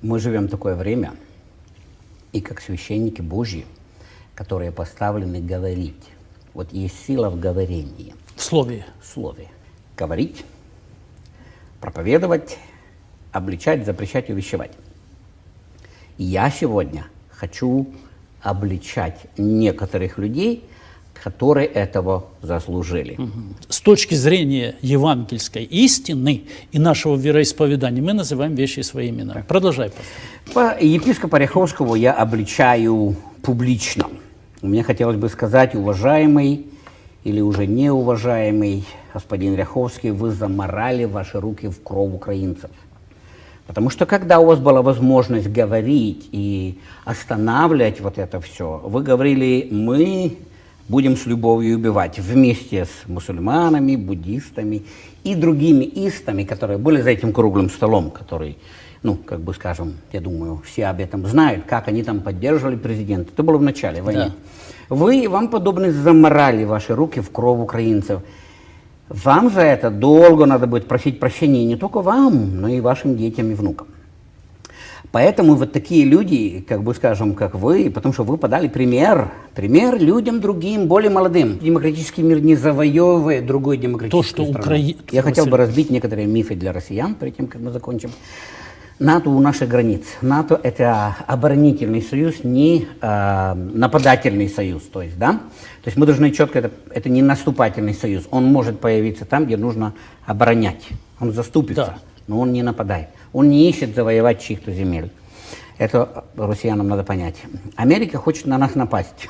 Мы живем в такое время, и как священники Божьи, которые поставлены говорить. Вот есть сила в говорении, В слове. в слове. Говорить, проповедовать, обличать, запрещать, увещевать. Я сегодня хочу обличать некоторых людей, которые этого заслужили. С точки зрения евангельской истины и нашего вероисповедания мы называем вещи своими именами. Продолжай, пастор. По епископа Ряховского я обличаю публично. Мне хотелось бы сказать, уважаемый или уже неуважаемый господин Ряховский, вы заморали ваши руки в кровь украинцев. Потому что когда у вас была возможность говорить и останавливать вот это все, вы говорили, мы будем с любовью убивать вместе с мусульманами, буддистами и другими истами, которые были за этим круглым столом, который, ну, как бы скажем, я думаю, все об этом знают, как они там поддерживали президента. Это было в начале войны. Вы и вам подобные заморали ваши руки в кровь украинцев. Вам за это долго надо будет просить прощения не только вам, но и вашим детям и внукам. Поэтому вот такие люди, как бы скажем, как вы, потому что вы подали пример, пример людям другим, более молодым. Демократический мир не завоевывает другой демократический что Украи- Я хотел бы разбить некоторые мифы для россиян, перед тем, как мы закончим. НАТО у наших границ. НАТО – это оборонительный союз, не э, нападательный союз. То есть, да? то есть мы должны четко, это, это не наступательный союз. Он может появиться там, где нужно оборонять. Он заступится, Да. но он не нападает. Он не ищет завоевать чьих-то земель. Это россиянам надо понять. Америка хочет на нас напасть.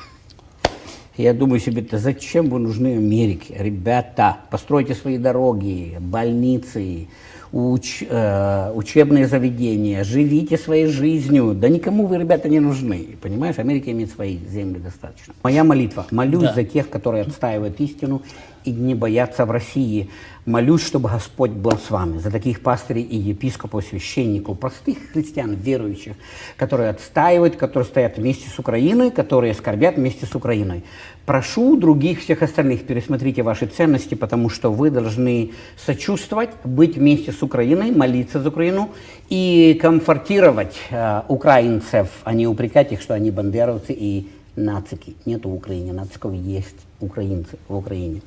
Я думаю себе, да зачем вы нужны Америке? Ребята, постройте свои дороги, больницы, уч- э, учебные заведения, живите своей жизнью. Да никому вы, ребята, не нужны. Понимаешь, Америка имеет свои земли достаточно. Моя молитва. Молюсь Да. за тех, которые отстаивают истину и не боятся в России. Молюсь, чтобы Господь был с вами, за таких пастырей и епископов, священников, простых христиан, верующих, которые отстаивают, которые стоят вместе с Украиной, которые скорбят вместе с Украиной. Прошу других всех остальных, пересмотрите ваши ценности, потому что вы должны сочувствовать, быть вместе с Украиной, молиться за Украину и комфортировать э, украинцев, а не упрекать их, что они бандеровцы и нацики. Нет в Украине нациков, есть украинцы в Украине.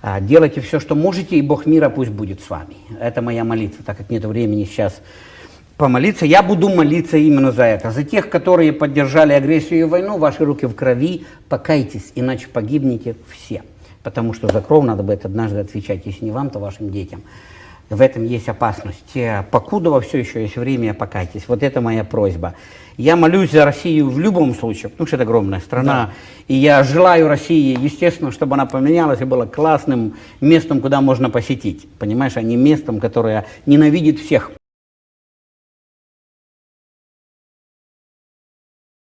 А, Делайте все, что можете, и Бог мира пусть будет с вами. Это моя молитва, так как нет времени сейчас помолиться. Я буду молиться именно за это. За тех, которые поддержали агрессию и войну, ваши руки в крови, покайтесь, иначе погибнете все. Потому что за кровь надо будет однажды отвечать, если не вам, то вашим детям. В этом есть опасность. Покуда во все еще есть время, покайтесь. Вот это моя просьба. Я молюсь за Россию в любом случае, потому что это огромная страна. И я желаю России, естественно, чтобы она поменялась и была классным местом, куда можно посетить. Понимаешь, а не местом, которое ненавидит всех.